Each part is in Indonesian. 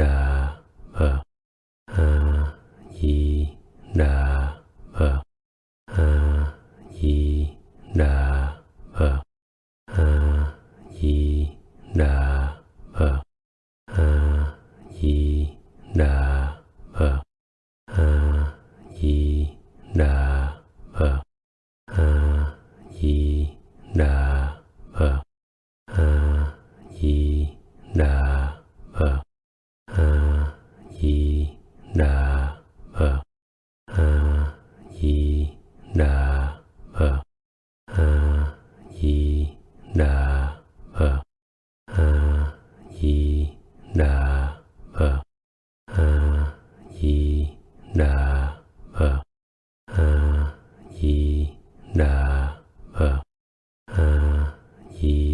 Dah. lagi.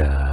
dah